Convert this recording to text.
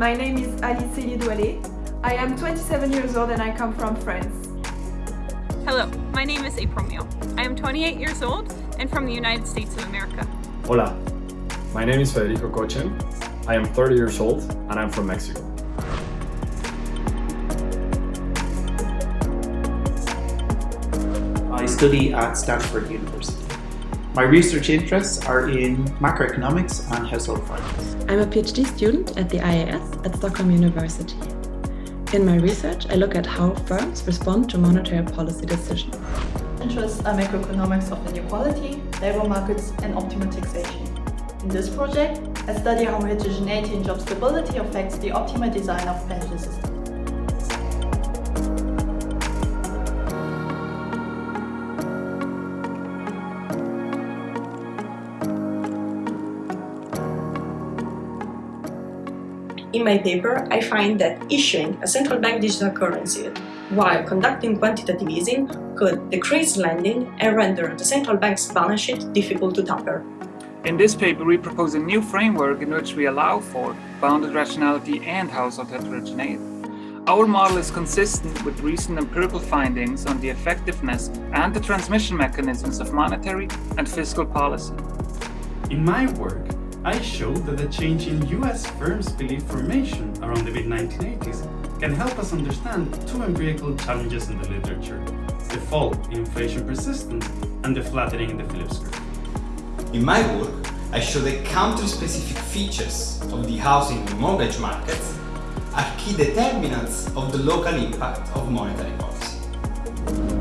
My name is Alice Douale. I am 27 years old and I come from France. Hello, my name is April Meal. I am 28 years old and from the United States of America. Hola, my name is Federico Cochen. I am 30 years old and I'm from Mexico. I study at Stanford University. My research interests are in macroeconomics and household finance. I'm a PhD student at the IAS at Stockholm University. In my research, I look at how firms respond to monetary policy decisions. Interests are macroeconomics of inequality, labor markets and optimal taxation. In this project, I study how heterogeneity in job stability affects the optimal design of pension systems. In my paper, I find that issuing a central bank digital currency while conducting quantitative easing could decrease lending and render the central bank's balance sheet difficult to tamper. In this paper, we propose a new framework in which we allow for bounded rationality and household heterogeneity. Our model is consistent with recent empirical findings on the effectiveness and the transmission mechanisms of monetary and fiscal policy. In my work, I showed that the change in US firms' belief formation around the mid-1980s can help us understand two empirical challenges in the literature, the fall in inflation persistence and the flattening in the Phillips curve. In my work, I show that country-specific features of the housing and mortgage markets are key determinants of the local impact of monetary policy.